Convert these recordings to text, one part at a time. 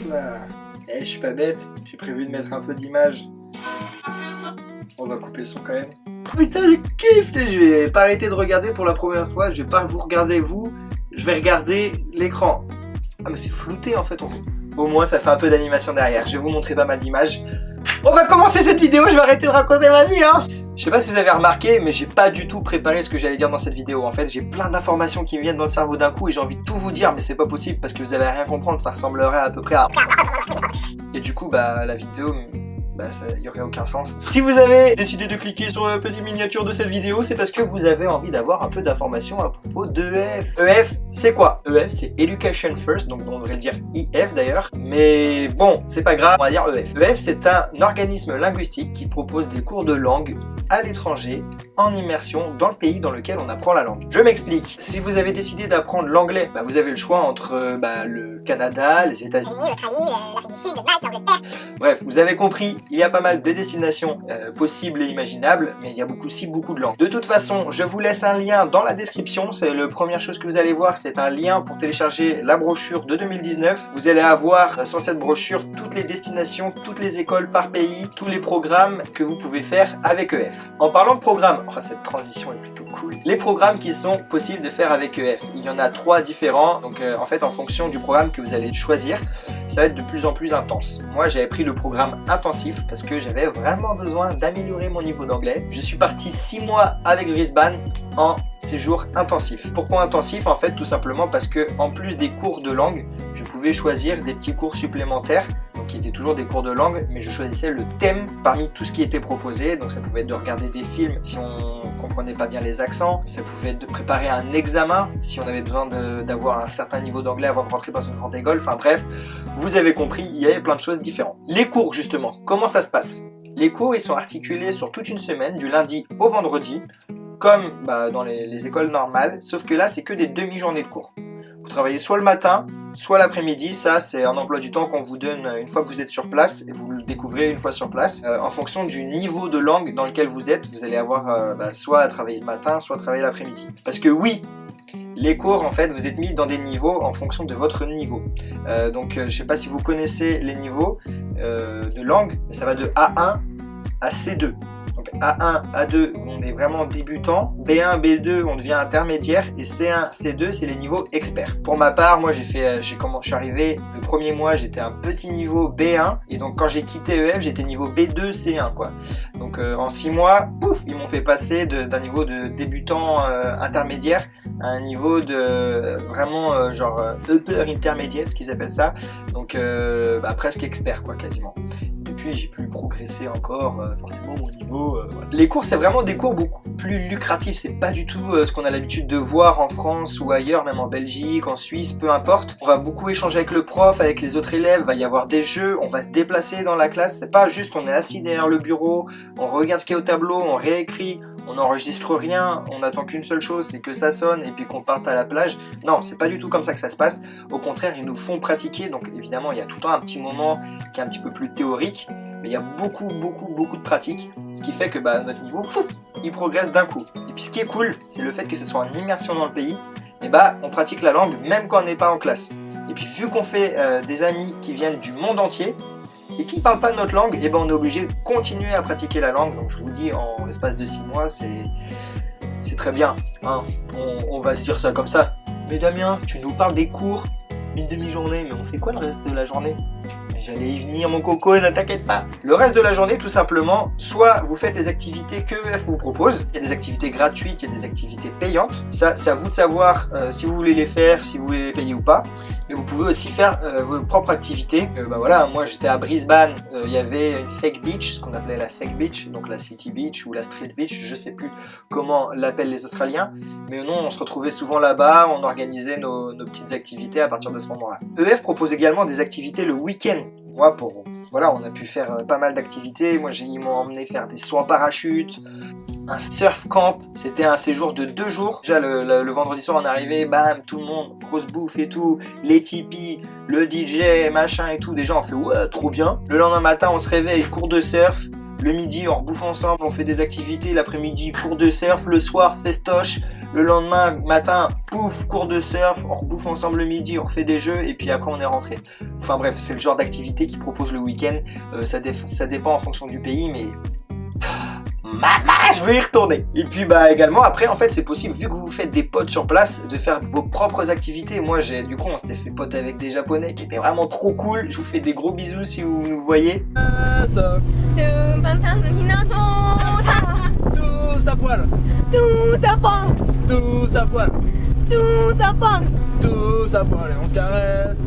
Eh, je suis pas bête. J'ai prévu de mettre un peu d'image. On va couper le son quand même. Putain, je kiffe Je vais pas arrêter de regarder pour la première fois. Je vais pas vous regarder vous. Je vais regarder l'écran. Ah mais c'est flouté en fait. Au moins ça fait un peu d'animation derrière. Je vais vous montrer pas mal d'images. On va commencer cette vidéo, je vais arrêter de raconter ma vie hein Je sais pas si vous avez remarqué, mais j'ai pas du tout préparé ce que j'allais dire dans cette vidéo. En fait, j'ai plein d'informations qui me viennent dans le cerveau d'un coup et j'ai envie de tout vous dire, mais c'est pas possible parce que vous allez rien comprendre, ça ressemblerait à peu près à... Et du coup, bah la vidéo bah ça y aurait aucun sens. Si vous avez décidé de cliquer sur la petite miniature de cette vidéo, c'est parce que vous avez envie d'avoir un peu d'informations à propos d'EF. EF, c'est quoi? EF, c'est Education First, donc on devrait dire IF d'ailleurs. Mais bon, c'est pas grave, on va dire EF. EF, c'est un organisme linguistique qui propose des cours de langue à l'étranger, en immersion, dans le pays dans lequel on apprend la langue. Je m'explique. Si vous avez décidé d'apprendre l'anglais, bah, vous avez le choix entre bah, le Canada, les États-Unis, l'Australie, l'Afrique du Sud, Malte, l'Angleterre. Bref, vous avez compris, il y a pas mal de destinations euh, possibles et imaginables, mais il y a beaucoup, aussi beaucoup de langues. De toute façon, je vous laisse un lien dans la description. C'est la première chose que vous allez voir, c'est un lien pour télécharger la brochure de 2019. Vous allez avoir euh, sur cette brochure toutes les destinations, toutes les écoles par pays, tous les programmes que vous pouvez faire avec EF. En parlant de programmes, oh, cette transition est plutôt cool. Les programmes qui sont possibles de faire avec EF, il y en a trois différents. Donc euh, en fait, en fonction du programme que vous allez choisir, ça va être de plus en plus intense. Moi, j'avais pris le programme intensif parce que j'avais vraiment besoin d'améliorer mon niveau d'anglais. Je suis parti 6 mois avec Brisbane en séjour intensif. Pourquoi intensif? En fait, tout simplement parce que en plus des cours de langue, je pouvais choisir des petits cours supplémentaires donc qui étaient toujours des cours de langue, mais je choisissais le thème parmi tout ce qui était proposé. Donc ça pouvait être de regarder des films si on comprenait pas bien les accents, ça pouvait être de préparer un examen si on avait besoin d'avoir un certain niveau d'anglais avant de rentrer dans une grande école. Enfin bref, vous avez compris, il y avait plein de choses différentes. Les cours justement, comment ça se passe? Les cours ils sont articulés sur toute une semaine, du lundi au vendredi, comme bah, dans les, écoles normales, sauf que là c'est que des demi-journées de cours. Vous travaillez soit le matin, soit l'après-midi, ça c'est un emploi du temps qu'on vous donne une fois que vous êtes sur place et vous le découvrez une fois sur place. Euh, en fonction du niveau de langue dans lequel vous êtes, vous allez avoir euh, bah, soit à travailler le matin, soit à travailler l'après-midi. Parce que oui, les cours, en fait, vous êtes mis dans des niveaux en fonction de votre niveau. Euh, donc, je ne sais pas si vous connaissez les niveaux de langue, ça va de A1 à C2. A1, A2, on vraiment débutant. B1, B2, on devient intermédiaire. Et C1, C2, c'est les niveaux experts. Pour ma part, moi, j'ai fait, euh, j'ai comment je suis arrivé le premier mois, j'étais un petit niveau B1. Et donc, quand j'ai quitté EF, j'étais niveau B2, C1, quoi. Donc, euh, en 6 mois, pouf, ils m'ont fait passer d'un niveau de débutant euh, intermédiaire à un niveau de vraiment genre upper intermédiaire, ce qu'ils appellent ça. Donc, bah, presque expert, quoi, quasiment j'ai pu progresser encore, euh, forcément mon niveau. Euh, Les cours, c'est vraiment des cours beaucoup plus lucratifs, c'est pas du tout euh, ce qu'on a l'habitude de voir en France ou ailleurs, même en Belgique, en Suisse, peu importe. On va beaucoup échanger avec le prof, avec les autres élèves, va y avoir des jeux, on va se déplacer dans la classe, c'est pas juste on est assis derrière le bureau, on regarde ce qui est au tableau, on réécrit, on n'enregistre rien, on attend qu'une seule chose, c'est que ça sonne et puis qu'on parte à la plage. Non, c'est pas du tout comme ça que ça se passe. Au contraire, ils nous font pratiquer, donc évidemment, il y a tout le temps un petit moment qui est un petit peu plus théorique, mais il y a beaucoup, beaucoup, beaucoup de pratique, ce qui fait que bah, notre niveau, il progresse d'un coup. Et puis ce qui est cool, c'est le fait que ce soit en immersion dans le pays, et bah on pratique la langue même quand on n'est pas en classe. Et puis vu qu'on fait euh, des amis qui viennent du monde entier, et qui ne parlent pas notre langue, et ben on est obligé de continuer à pratiquer la langue. Donc je vous dis, en l'espace de 6 mois, c'est très bien. Hein. On, va se dire ça comme ça. Mais Damien, tu nous parles des cours, une demi-journée, mais on fait quoi le reste de la journée? J'allais y venir mon coco, ne t'inquiète pas. Le reste de la journée, tout simplement, soit vous faites des activités que EF vous propose. Il y a des activités gratuites, il y a des activités payantes. Ça, c'est à vous de savoir euh, si vous voulez les faire, si vous voulez les payer ou pas. Mais vous pouvez aussi faire euh, vos propres activités. Euh, bah voilà, moi j'étais à Brisbane, il y avait une fake beach, ce qu'on appelait la fake beach, donc la city beach ou la street beach, je sais plus comment l'appellent les Australiens. Mais non, on se retrouvait souvent là-bas, on organisait nos petites activités à partir de ce moment-là. EF propose également des activités le week-end moi, voilà, on a pu faire euh, pas mal d'activités. Moi, ils m'ont emmené faire des sauts en parachute, un surf camp. C'était un séjour de deux jours. Déjà, le, vendredi soir, on arrivé, bam, tout le monde, grosse bouffe et tout, les tipis, le DJ, machin et tout. Déjà, on fait, ouais, trop bien. Le lendemain matin, on se réveille, cours de surf. Le midi, on rebouffe ensemble, on fait des activités. L'après-midi, cours de surf. Le soir, festoche Le lendemain matin, pouf, cours de surf, on rebouffe ensemble le midi, on refait des jeux et puis après on est rentré. Enfin bref, c'est le genre d'activité qui propose le week-end. Euh, ça, ça dépend en fonction du pays, mais Maman, je veux y retourner. Et puis bah également après en fait c'est possible vu que vous faites des potes sur place de faire vos propres activités. Moi j'ai du coup on s'était fait pote avec des japonais qui étaient vraiment trop cool. Je vous fais des gros bisous si vous nous voyez. Tous à poil. Tous à poil. Tous à poil. Tous à poil. Tous à poil et on se caresse.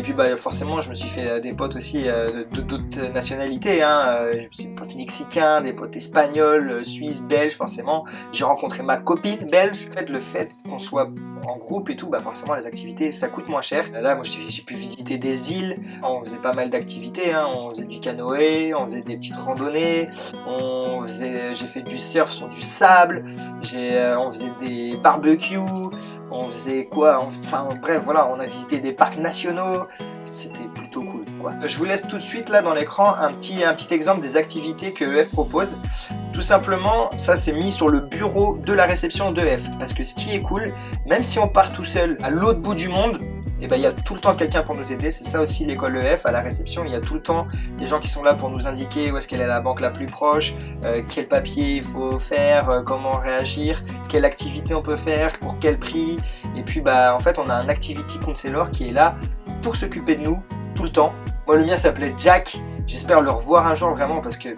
Et puis bah forcément je me suis fait euh, des potes aussi euh, d'autres nationalités, hein. Euh, des potes mexicains, des potes espagnols, suisses, belges forcément. J'ai rencontré ma copine belge. Le fait qu'on soit en groupe et tout, bah forcément les activités ça coûte moins cher. Là moi j'ai pu visiter des îles, on faisait pas mal d'activités, hein. on faisait du canoë, on faisait des petites randonnées, on faisait, j'ai fait du surf sur du sable, on faisait des barbecues, on faisait quoi, enfin bref voilà, on a visité des parcs nationaux, c'était plutôt cool. Je vous laisse tout de suite là dans l'écran un petit, exemple des activités que EF propose. Tout simplement, ça c'est mis sur le bureau de la réception d'EF. Parce que ce qui est cool, même si on part tout seul à l'autre bout du monde, eh ben il y a tout le temps quelqu'un pour nous aider. C'est ça aussi l'école EF, à la réception, il y a tout le temps des gens qui sont là pour nous indiquer où est-ce qu'elle est la banque la plus proche, euh, quel papier il faut faire, euh, comment réagir, quelle activité on peut faire, pour quel prix. Et puis bah en fait on a un activity counselor qui est là pour s'occuper de nous tout le temps. Moi le mien s'appelait Jack, j'espère le revoir un jour vraiment parce que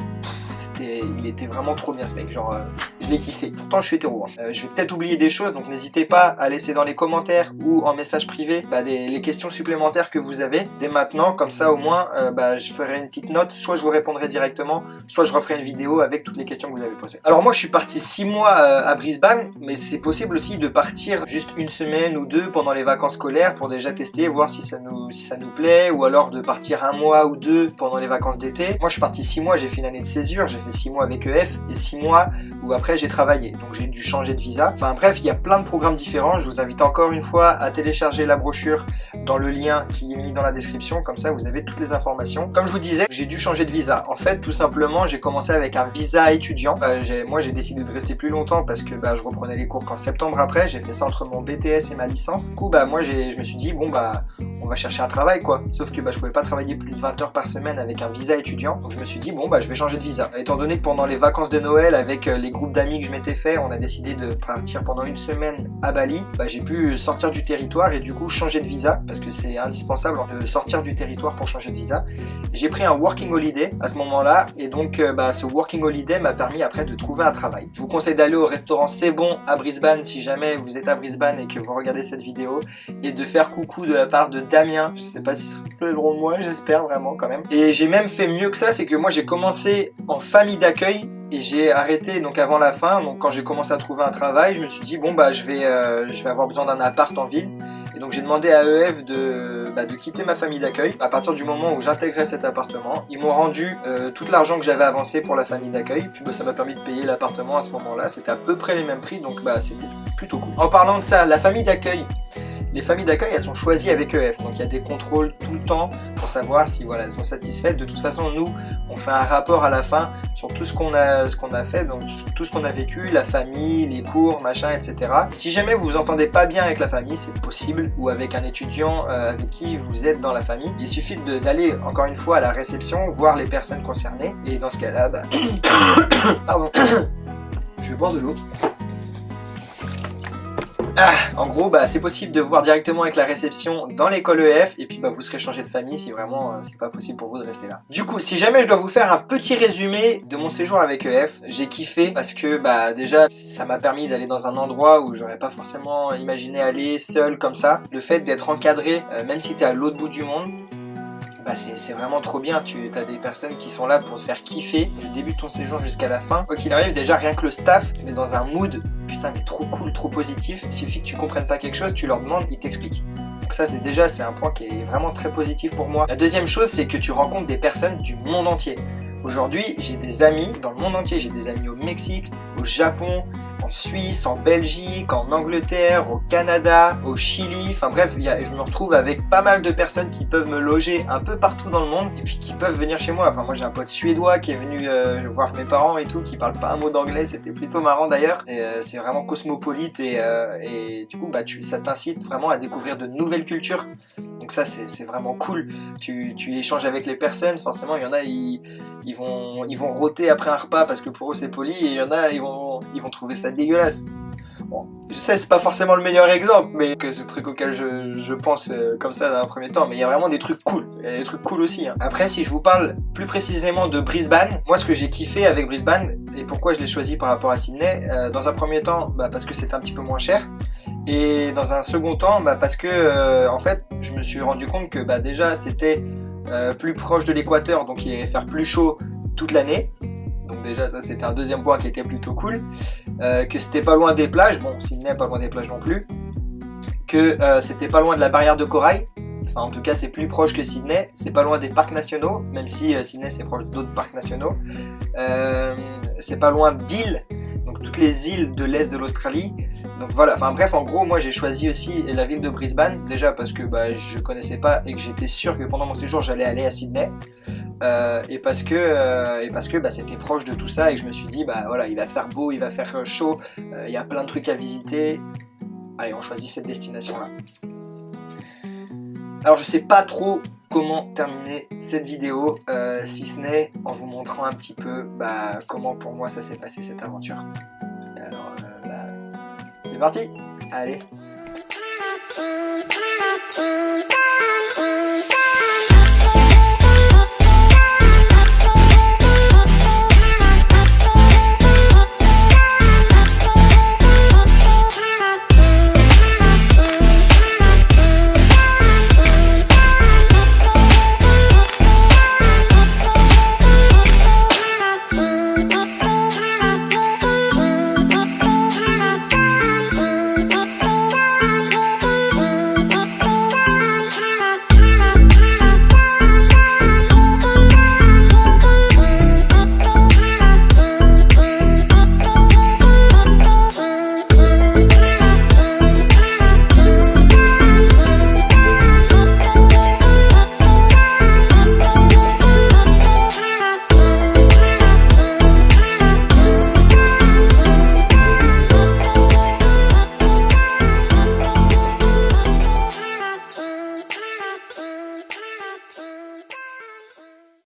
il était vraiment trop bien ce mec, genre, euh, je l'ai kiffé. Pourtant, je suis hétéro. Hein. Euh, je vais peut-être oublier des choses, donc n'hésitez pas à laisser dans les commentaires ou en message privé bah, les questions supplémentaires que vous avez dès maintenant. Comme ça, au moins, euh, bah, je ferai une petite note. Soit je vous répondrai directement, soit je referai une vidéo avec toutes les questions que vous avez posées. Alors moi, je suis parti 6 mois à Brisbane, mais c'est possible aussi de partir juste une semaine ou deux pendant les vacances scolaires pour déjà tester, voir si ça nous, ça nous plaît, ou alors de partir un mois ou deux pendant les vacances d'été. Moi, je suis parti 6 mois, j'ai fait une année de césure, j'ai fait 6 mois avec EF et 6 mois où après j'ai travaillé. Donc j'ai dû changer de visa. Enfin bref, il y a plein de programmes différents. Je vous invite encore une fois à télécharger la brochure dans le lien qui est mis dans la description. Comme ça, vous avez toutes les informations. Comme je vous disais, j'ai dû changer de visa. En fait, tout simplement, j'ai commencé avec un visa étudiant. Bah, moi, j'ai décidé de rester plus longtemps parce que bah, je reprenais les cours qu'en septembre après. J'ai fait ça entre mon BTS et ma licence. Du coup, bah, moi, je me suis dit, bon, bah, on va chercher un travail, quoi. Sauf que bah, je pouvais pas travailler plus de 20 heures par semaine avec un visa étudiant. Donc je me suis dit, bon, bah, je vais changer de visa. Étant donné que pendant les vacances de Noël, avec euh, les groupes d'amis que je m'étais fait, on a décidé de partir pendant une semaine à Bali. Bah, j'ai pu sortir du territoire et du coup changer de visa parce que c'est indispensable de sortir du territoire pour changer de visa. J'ai pris un working holiday à ce moment-là et donc euh, bah, ce working holiday m'a permis après de trouver un travail. Je vous conseille d'aller au restaurant C'est Bon à Brisbane si jamais vous êtes à Brisbane et que vous regardez cette vidéo et de faire coucou de la part de Damien. Je sais pas si ce serait drôle de moi, j'espère vraiment quand même. Et j'ai même fait mieux que ça, c'est que moi j'ai commencé en famille d'accueil et j'ai arrêté donc avant la fin, quand j'ai commencé à trouver un travail, je me suis dit bon bah je vais, euh, avoir besoin d'un appart en ville. Et donc j'ai demandé à EF de, bah, de quitter ma famille d'accueil à partir du moment où j'intégrais cet appartement. Ils m'ont rendu euh, tout l'argent que j'avais avancé pour la famille d'accueil, puis bah, ça m'a permis de payer l'appartement à ce moment-là. C'était à peu près les mêmes prix, donc bah, c'était plutôt cool. En parlant de ça, la famille d'accueil, les familles d'accueil, elles sont choisies avec EF, donc il y a des contrôles tout le temps pour savoir si voilà, elles sont satisfaites. De toute façon, nous, on fait un rapport à la fin sur tout ce qu'on a, a fait, donc tout ce qu'on a vécu, la famille, les cours, machin, etc. Si jamais vous vous entendez pas bien avec la famille, c'est possible, ou avec un étudiant euh, avec qui vous êtes dans la famille, il suffit d'aller encore une fois à la réception, voir les personnes concernées, et dans ce cas-là, bah... pardon, je vais boire de l'eau. Ah, en gros, bah, c'est possible de voir directement avec la réception dans l'école EF et puis bah, vous serez changé de famille si vraiment euh, c'est pas possible pour vous de rester là. Du coup, si jamais je dois vous faire un petit résumé de mon séjour avec EF, j'ai kiffé parce que bah déjà ça m'a permis d'aller dans un endroit où j'aurais pas forcément imaginé aller seul comme ça. Le fait d'être encadré, euh, même si t'es à l'autre bout du monde, bah c'est vraiment trop bien. Tu as des personnes qui sont là pour te faire kiffer du début de ton séjour jusqu'à la fin. Quoi qu'il arrive, déjà rien que le staff, est dans un mood putain mais trop cool, trop positif. Il suffit que tu comprennes pas quelque chose, tu leur demandes, ils t'expliquent. Donc ça c'est déjà c'est un point qui est vraiment très positif pour moi. La deuxième chose c'est que tu rencontres des personnes du monde entier. Aujourd'hui j'ai des amis dans le monde entier, j'ai des amis au Mexique, au Japon, en Suisse, en Belgique, en Angleterre, au Canada, au Chili. Enfin bref, je me retrouve avec pas mal de personnes qui peuvent me loger un peu partout dans le monde et puis qui peuvent venir chez moi. Enfin moi j'ai un pote suédois qui est venu euh, voir mes parents et tout, qui parle pas un mot d'anglais, c'était plutôt marrant d'ailleurs. Euh, c'est vraiment cosmopolite et, euh, du coup bah, ça t'incite vraiment à découvrir de nouvelles cultures. Donc ça c'est vraiment cool. Tu, échanges avec les personnes, forcément il y en a ils, vont ils rôter après un repas parce que pour eux c'est poli et il y en a ils vont trouver ça dégueulasse. Bon, je sais, c'est pas forcément le meilleur exemple, mais que ce truc auquel je, je pense euh, comme ça dans un premier temps, mais il y a vraiment des trucs cool, il y a des trucs cool aussi. Hein. Après, si je vous parle plus précisément de Brisbane, moi ce que j'ai kiffé avec Brisbane, et pourquoi je l'ai choisi par rapport à Sydney, euh, dans un premier temps, bah, parce que c'est un petit peu moins cher, et dans un second temps, bah, parce que euh, en fait, je me suis rendu compte que bah, déjà c'était euh, plus proche de l'équateur, donc il allait faire plus chaud toute l'année, donc déjà ça c'était un deuxième point qui était plutôt cool. Euh, que c'était pas loin des plages, bon Sydney pas loin des plages non plus, que c'était pas loin de la barrière de corail, enfin en tout cas c'est plus proche que Sydney, c'est pas loin des parcs nationaux, même si Sydney c'est proche d'autres parcs nationaux, c'est pas loin d'îles, donc toutes les îles de l'est de l'Australie, donc voilà, enfin bref en gros moi j'ai choisi aussi la ville de Brisbane, déjà parce que bah, je connaissais pas et que j'étais sûr que pendant mon séjour j'allais aller à Sydney, euh, et parce que, euh, bah, c'était proche de tout ça et que je me suis dit bah voilà il va faire beau, il va faire euh, chaud, il y a plein de trucs à visiter. Allez on choisit cette destination là. Alors je sais pas trop comment terminer cette vidéo euh, si ce n'est en vous montrant un petit peu bah, comment pour moi ça s'est passé cette aventure. Alors euh, bah, c'est parti Allez